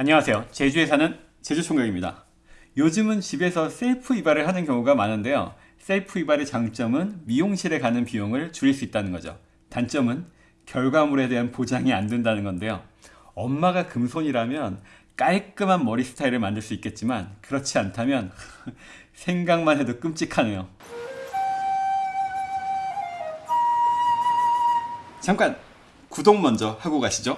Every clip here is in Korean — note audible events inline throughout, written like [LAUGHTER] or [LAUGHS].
안녕하세요. 제주에 사는 제주총각입니다. 요즘은 집에서 셀프 이발을 하는 경우가 많은데요. 셀프 이발의 장점은 미용실에 가는 비용을 줄일 수 있다는 거죠. 단점은 결과물에 대한 보장이 안 된다는 건데요. 엄마가 금손이라면 깔끔한 머리 스타일을 만들 수 있겠지만 그렇지 않다면 [LAUGHS] 생각만 해도 끔찍하네요. 잠깐 구독 먼저 하고 가시죠.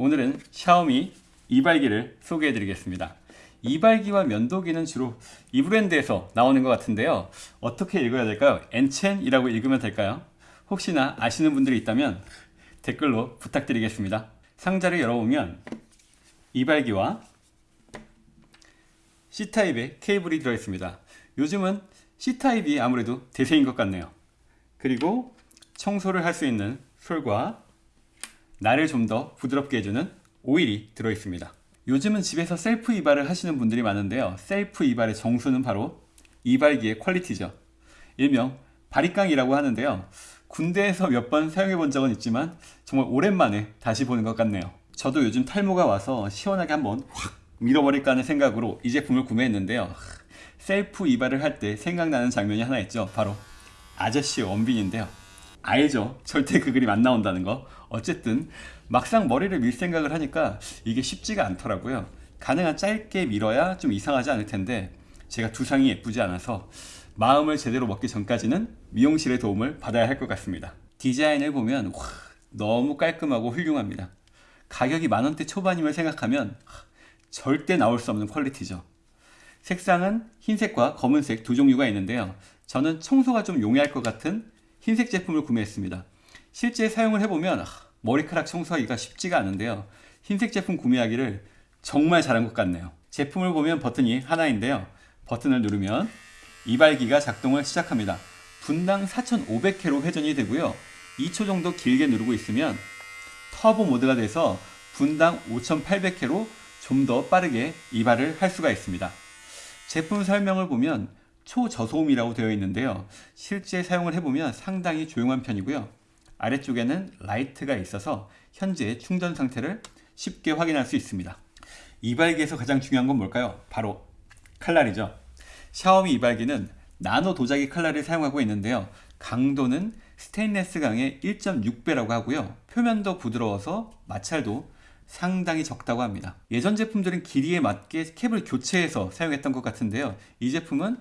오늘은 샤오미 이발기를 소개해 드리겠습니다. 이발기와 면도기는 주로 이 브랜드에서 나오는 것 같은데요. 어떻게 읽어야 될까요? 엔첸이라고 읽으면 될까요? 혹시나 아시는 분들이 있다면 댓글로 부탁드리겠습니다. 상자를 열어보면 이발기와 C타입의 케이블이 들어있습니다. 요즘은 C타입이 아무래도 대세인 것 같네요. 그리고 청소를 할 수 있는 솔과 날을 좀더 부드럽게 해주는 오일이 들어있습니다. 요즘은 집에서 셀프 이발을 하시는 분들이 많은데요. 셀프 이발의 정수는 바로 이발기의 퀄리티죠. 일명 바리깡이라고 하는데요. 군대에서 몇 번 사용해 본 적은 있지만 정말 오랜만에 다시 보는 것 같네요. 저도 요즘 탈모가 와서 시원하게 한번 확 밀어버릴까 하는 생각으로 이 제품을 구매했는데요. 셀프 이발을 할 때 생각나는 장면이 하나 있죠. 바로 아저씨 원빈인데요. 알죠. 절대 그 그림 안 나온다는 거. 어쨌든 막상 머리를 밀 생각을 하니까 이게 쉽지가 않더라고요. 가능한 짧게 밀어야 좀 이상하지 않을 텐데 제가 두상이 예쁘지 않아서 마음을 제대로 먹기 전까지는 미용실의 도움을 받아야 할 것 같습니다. 디자인을 보면 와, 너무 깔끔하고 훌륭합니다. 가격이 만원대 초반임을 생각하면 절대 나올 수 없는 퀄리티죠. 색상은 흰색과 검은색 두 종류가 있는데요. 저는 청소가 좀 용이할 것 같은 흰색 제품을 구매했습니다. 실제 사용을 해보면 머리카락 청소하기가 쉽지가 않은데요. 흰색 제품 구매하기를 정말 잘한 것 같네요. 제품을 보면 버튼이 하나인데요. 버튼을 누르면 이발기가 작동을 시작합니다. 분당 4500회로 회전이 되고요. 2초 정도 길게 누르고 있으면 터보 모드가 돼서 분당 5800회로 좀 더 빠르게 이발을 할 수가 있습니다. 제품 설명을 보면 초저소음이라고 되어 있는데요. 실제 사용을 해보면 상당히 조용한 편이고요. 아래쪽에는 라이트가 있어서 현재 충전 상태를 쉽게 확인할 수 있습니다. 이발기에서 가장 중요한 건 뭘까요? 바로 칼날이죠. 샤오미 이발기는 나노 도자기 칼날을 사용하고 있는데요. 강도는 스테인레스 강의 1.6배라고 하고요. 표면도 부드러워서 마찰도 상당히 적다고 합니다. 예전 제품들은 길이에 맞게 캡을 교체해서 사용했던 것 같은데요. 이 제품은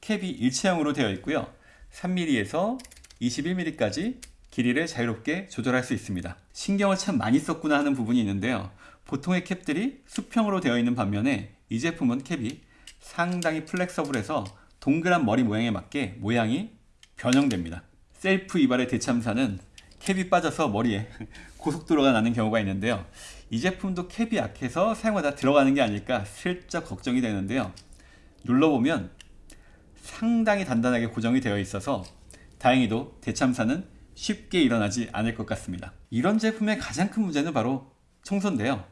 캡이 일체형으로 되어 있고요. 3mm에서 21mm까지 길이를 자유롭게 조절할 수 있습니다. 신경을 참 많이 썼구나 하는 부분이 있는데요. 보통의 캡들이 수평으로 되어 있는 반면에 이 제품은 캡이 상당히 플렉서블해서 동그란 머리 모양에 맞게 모양이 변형됩니다. 셀프 이발의 대참사는 캡이 빠져서 머리에 [LAUGHS] 고속도로가 나는 경우가 있는데요. 이 제품도 캡이 약해서 사용하다 들어가는 게 아닐까 슬쩍 걱정이 되는데요. 눌러보면 상당히 단단하게 고정이 되어 있어서 다행히도 대참사는 쉽게 일어나지 않을 것 같습니다. 이런 제품의 가장 큰 문제는 바로 청소인데요.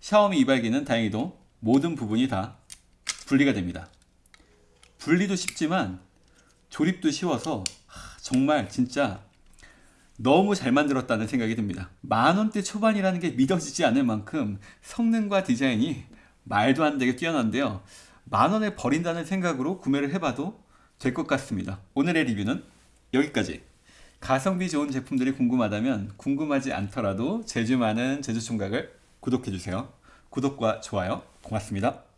샤오미 이발기는 다행히도 모든 부분이 다 분리가 됩니다. 분리도 쉽지만 조립도 쉬워서 정말 진짜 너무 잘 만들었다는 생각이 듭니다. 만원대 초반이라는 게 믿어지지 않을 만큼 성능과 디자인이 말도 안 되게 뛰어난데요. 만원에 버린다는 생각으로 구매를 해봐도 될 것 같습니다. 오늘의 리뷰는 여기까지. 가성비 좋은 제품들이 궁금하다면 궁금하지 않더라도 제주 많은 제주총각을 구독해주세요. 구독과 좋아요 고맙습니다.